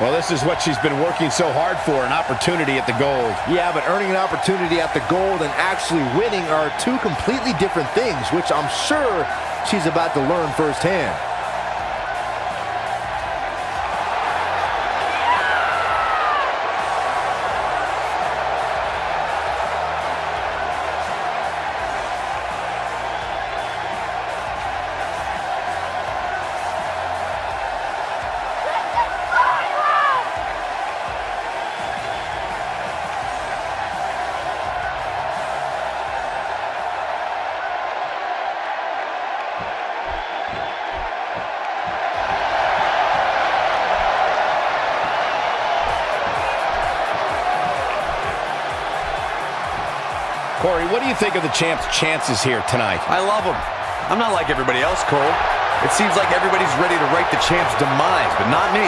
Well, this is what she's been working so hard for, an opportunity at the gold. Yeah, but earning an opportunity at the gold and actually winning are two completely different things, which I'm sure she's about to learn firsthand. Corey, what do you think of the champ's chances here tonight? I love him. I'm not like everybody else, Cole. It seems like everybody's ready to write the champ's demise, but not me.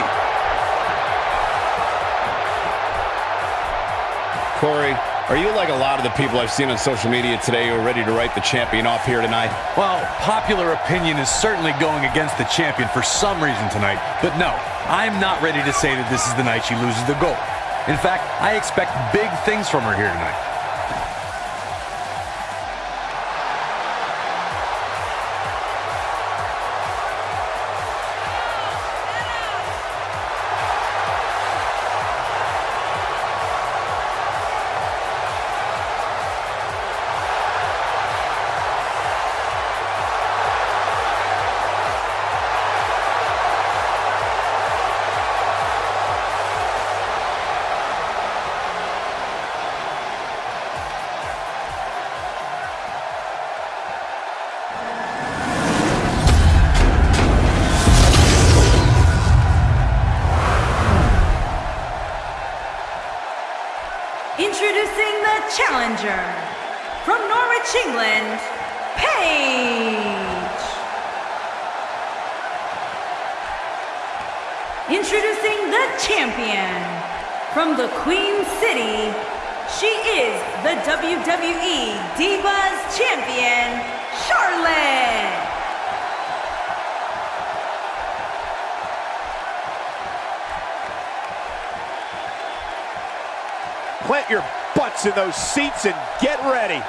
Corey, are you like a lot of the people I've seen on social media today who are ready to write the champion off here tonight? Well, popular opinion is certainly going against the champion for some reason tonight, but no, I'm not ready to say that this is the night she loses the gold. In fact, I expect big things from her here tonight. Introducing the challenger from Norwich, England, Paige. Introducing the champion from the Queen City. She is the WWE Divas Champion, Charlotte. Plant your butts in those seats and get ready.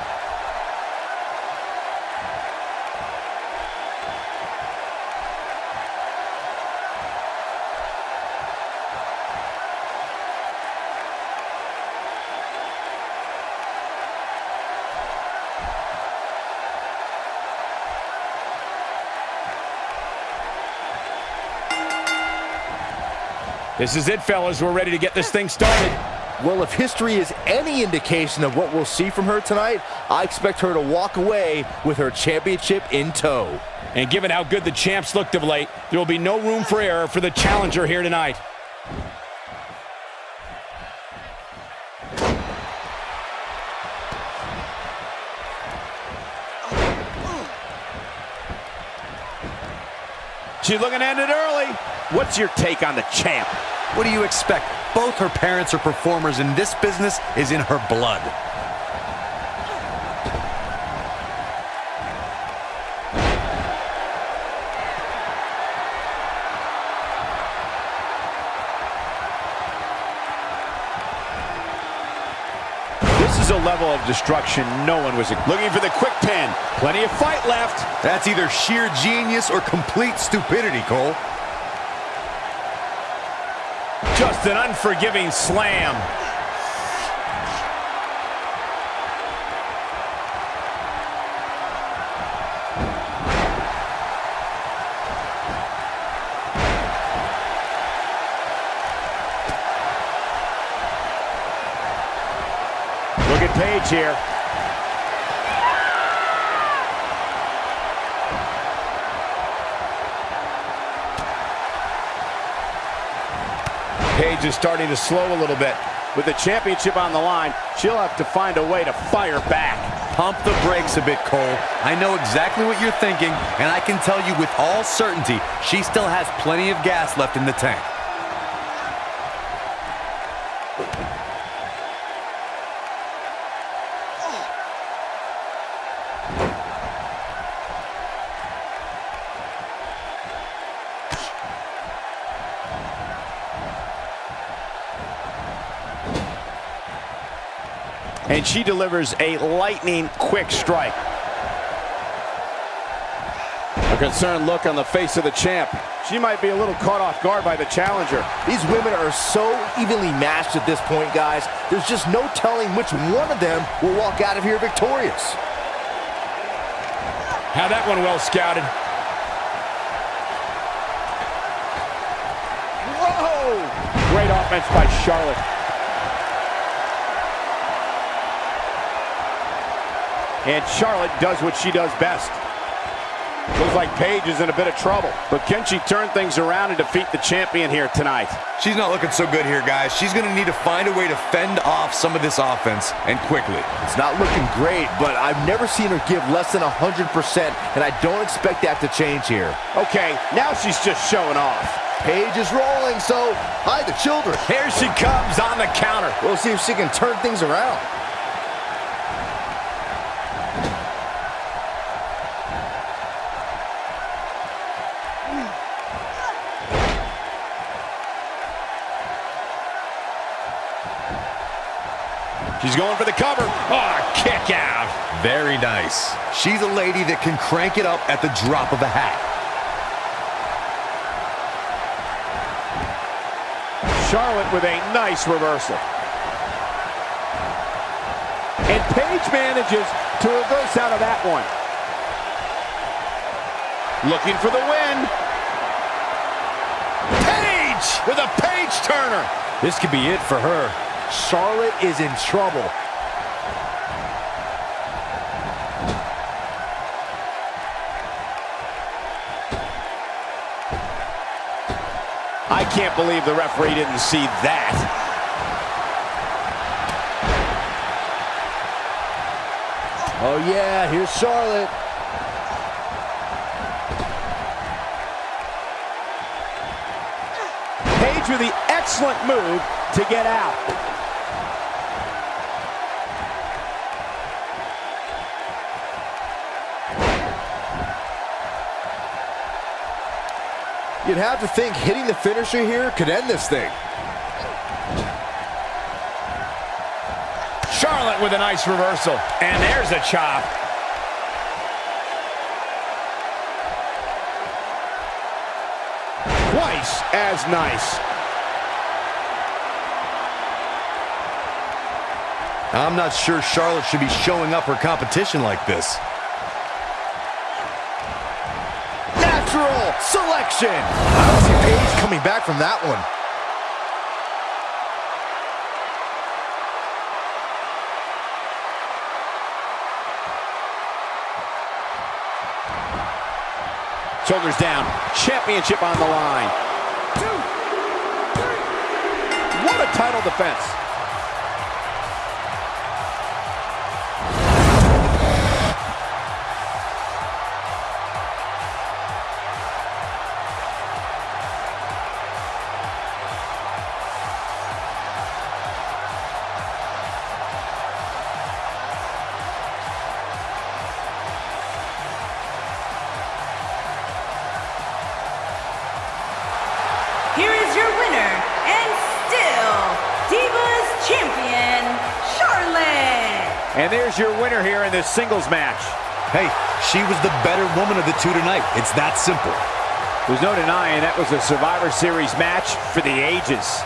This is it, fellas. We're ready to get this thing started. Well, if history is any indication of what we'll see from her tonight, I expect her to walk away with her championship in tow. And given how good the champs looked of late, there will be no room for error for the challenger here tonight. She's looking at it early. What's your take on the champ? What do you expect? Both her parents are performers, and this business is in her blood. This is a level of destruction no one was looking for the quick pin. Plenty of fight left. That's either sheer genius or complete stupidity, Cole. Just an unforgiving slam. Look at Paige here. Is starting to slow a little bit. With the championship on the line, she'll have to find a way to fire back. Pump the brakes a bit, Cole. I know exactly what you're thinking, and I can tell you with all certainty, she still has plenty of gas left in the tank. And she delivers a lightning quick strike. A concerned look on the face of the champ. She might be a little caught off guard by the challenger. These women are so evenly matched at this point, guys. There's just no telling which one of them will walk out of here victorious. Had that one well scouted. Whoa! Great offense by Charlotte. And Charlotte does what she does best. Looks like Paige is in a bit of trouble. But can she turn things around and defeat the champion here tonight? She's not looking so good here, guys. She's going to need to find a way to fend off some of this offense, and quickly. It's not looking great, but I've never seen her give less than 100%, and I don't expect that to change here. Okay, now she's just showing off. Paige is rolling, so hi, the children. Here she comes on the counter. We'll see if she can turn things around. She's going for the cover. Oh, kick out. Very nice. She's a lady that can crank it up at the drop of a hat. Charlotte with a nice reversal. And Paige manages to reverse out of that one. Looking for the win. Paige with a Paige turner. This could be it for her. Charlotte is in trouble. I can't believe the referee didn't see that. Oh, yeah, here's Charlotte. Paige with the excellent move to get out. You'd have to think hitting the finisher here could end this thing. Charlotte with a nice reversal. And there's a chop. Twice as nice. I'm not sure Charlotte should be showing up her competition like this. Selection. I don't see Paige coming back from that one. Shoulders down. Championship on the line. What a title defense. Here is your winner and still Divas Champion, Charlotte. And there's your winner here in this singles match. Hey, she was the better woman of the two tonight. It's that simple. There's no denying that was a Survivor Series match for the ages.